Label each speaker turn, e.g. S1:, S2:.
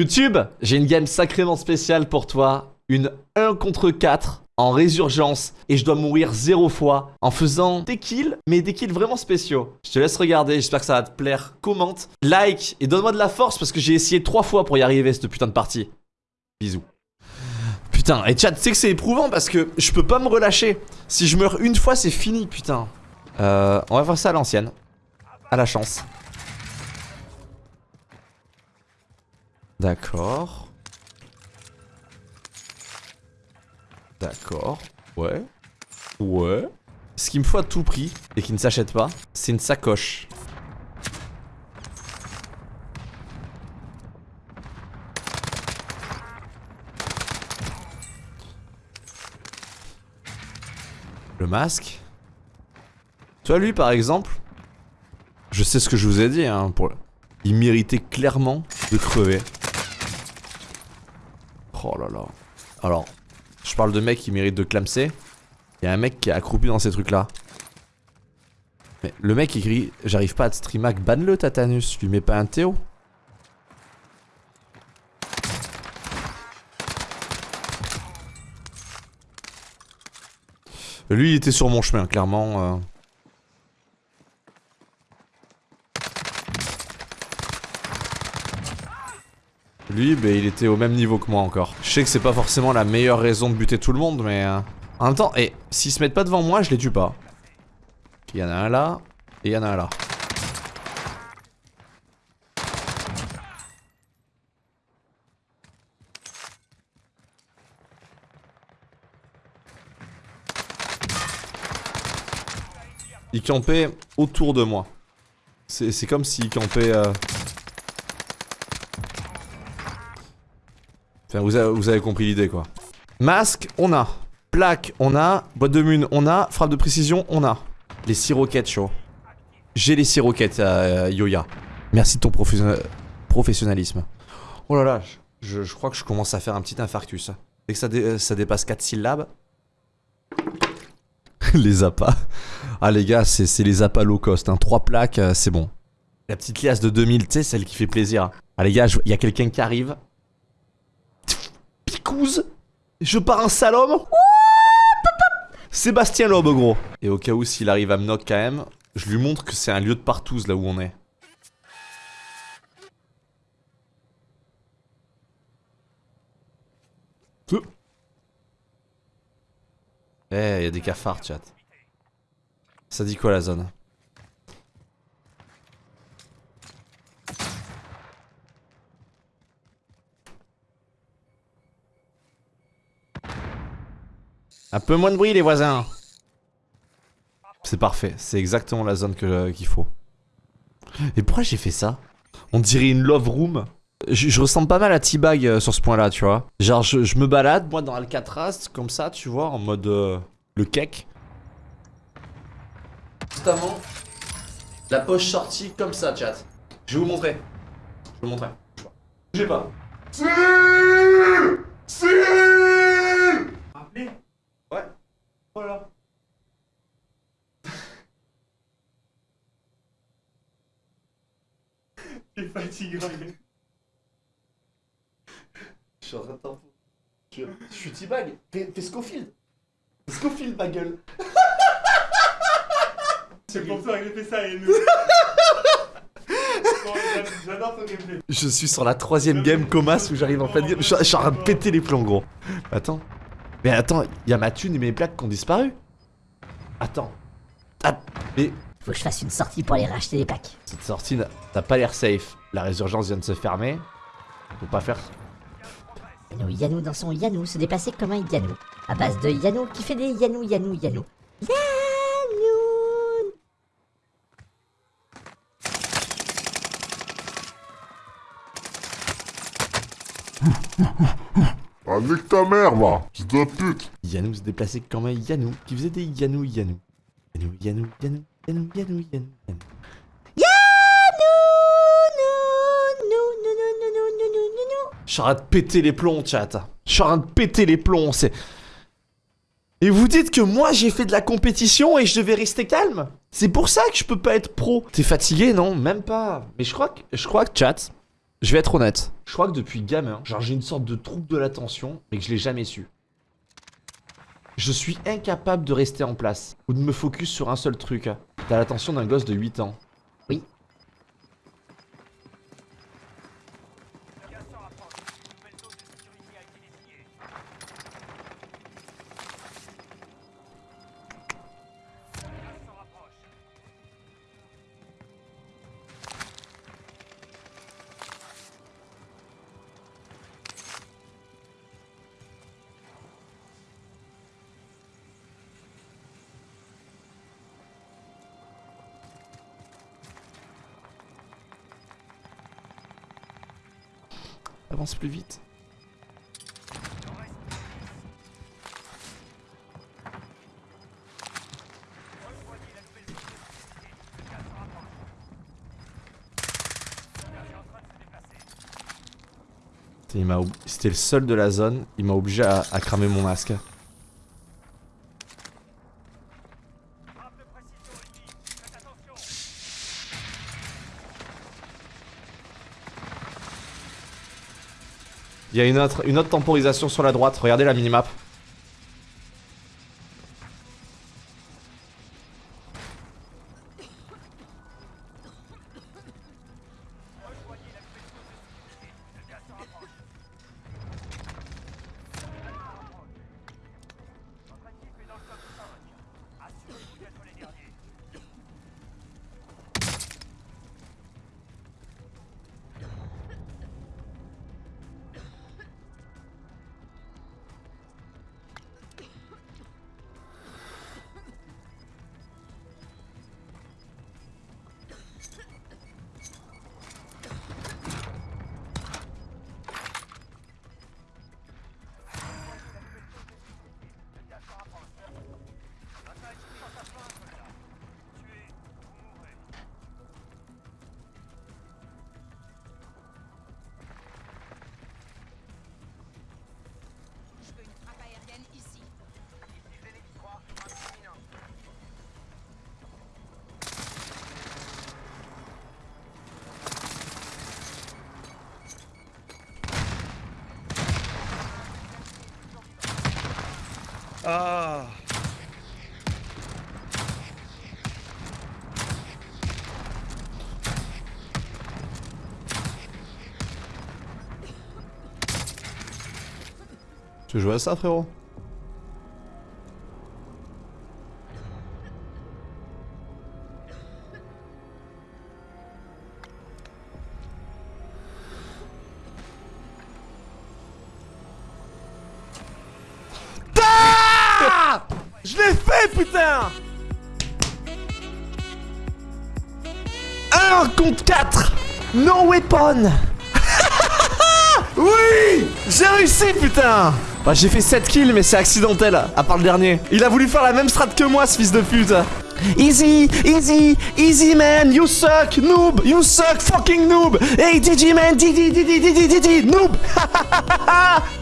S1: YouTube, j'ai une game sacrément spéciale pour toi. Une 1 contre 4 en résurgence et je dois mourir zéro fois en faisant des kills, mais des kills vraiment spéciaux. Je te laisse regarder, j'espère que ça va te plaire. Commente, like et donne-moi de la force parce que j'ai essayé trois fois pour y arriver cette putain de partie. Bisous. Putain, et chat, tu sais que c'est éprouvant parce que je peux pas me relâcher. Si je meurs une fois, c'est fini, putain. Euh, on va faire ça à l'ancienne. À la chance. D'accord. D'accord. Ouais. Ouais. Ce qu'il me faut à tout prix, et qui ne s'achète pas, c'est une sacoche. Le masque. Toi, lui, par exemple, je sais ce que je vous ai dit, hein, il méritait clairement de crever. Oh là là. Alors, je parle de mecs qui méritent de clamser. Il y a un mec qui est accroupi dans ces trucs là. Mais le mec écrit J'arrive pas à te streamac, banne-le Tatanus, lui mets pas un Théo. Lui il était sur mon chemin clairement. Euh. Lui, bah, il était au même niveau que moi encore. Je sais que c'est pas forcément la meilleure raison de buter tout le monde, mais... Euh, en même temps, et s'ils se mettent pas devant moi, je les tue pas. Il y en a un là, et il y en a un là. Il campait autour de moi. C'est comme s'il campait... Euh, Enfin, vous avez, compris l'idée, quoi. Masque, on a. Plaque, on a. Boîte de mune, on a. Frappe de précision, on a. Les 6 roquettes, chaud. J'ai les 6 roquettes, euh, Yoya. Merci de ton professionnalisme. Oh là là, je, crois que je commence à faire un petit infarctus. Dès que ça, dépasse 4 syllabes. les appâts. Ah les gars, c'est les appâts low cost. Hein. 3 plaques, euh, c'est bon. La petite liasse de 2000, tu sais, celle qui fait plaisir. Ah les gars, il y a quelqu'un qui arrive. Je pars un salom. Sébastien Loeb, gros. Et au cas où, s'il arrive à me knock quand même, je lui montre que c'est un lieu de partouze là où on est. Eh, il y a des cafards, chat. Ça dit quoi la zone? Un peu moins de bruit les voisins C'est parfait, c'est exactement la zone qu'il faut. Et pourquoi j'ai fait ça? On dirait une love room. Je, ressemble pas mal à T-Bag euh, sur ce point là, tu vois. Genre je, me balade, moi dans Alcatraz, comme ça, tu vois, en mode euh, le cake. Justement, la poche sortie comme ça, chat. Je vais vous montrer. Je vais vous montrer. J'ai pas. Si Si T'es. Je suis en train de t'en Je, je suis T-Bag. Fais, fais Scofield. Scofield, ma gueule. C'est pour toi j'ai fait ça, et nous. J'adore ton gameplay. Je suis sur la troisième game Comas où j'arrive en fait. Je, je suis en train de péter les plombs, gros. Attends. Mais attends, il y a ma thune et mes plaques qui ont disparu. Attends. Ah, mais...
S2: Faut que je fasse une sortie pour aller racheter les plaques.
S1: Cette sortie n'a pas l'air safe. La résurgence vient de se fermer. Faut pas faire...
S2: Yanou Yanou dans son Yanou se déplacer comme un Yanou. À base de Yanou qui fait des Yanou Yanou Yanou.
S3: Yanou avec ta mère, va C'est ta pute
S1: Yanou se déplaçait comme un Yanou qui faisait des Yanou Yanou. Yanou, Yanou, Yanou, Yanou, Yanou, Yanou. Je suis en train de péter les plombs, chat. Je suis en train de péter les plombs, c'est... Et vous dites que moi j'ai fait de la compétition et je devais rester calme C'est pour ça que je peux pas être pro. T'es fatigué, non? Même pas. Mais je crois que, je crois que chat, Je vais être honnête. Je crois que depuis gamin, genre j'ai une sorte de trouble de l'attention, mais que je l'ai jamais su. Je suis incapable de rester en place ou de me focus sur un seul truc. T'as l'attention d'un gosse de 8 ans. Avance plus vite. C'était le seul de la zone, il m'a obligé à, à cramer mon masque. Il y a une autre, temporisation sur la droite, regardez la minimap. Tu jouer à ça, frérot? Ah Je l'ai fait, putain! 1 contre 4 No weapon! Oui! J'ai réussi, putain Bah, j'ai fait 7 kills, mais c'est accidentel, à part le dernier. Il a voulu faire la même strat que moi, ce fils de pute. Easy, easy, easy man, you suck, noob, you suck, fucking noob. Hey, DD man, DD, DD, DD, DD, noob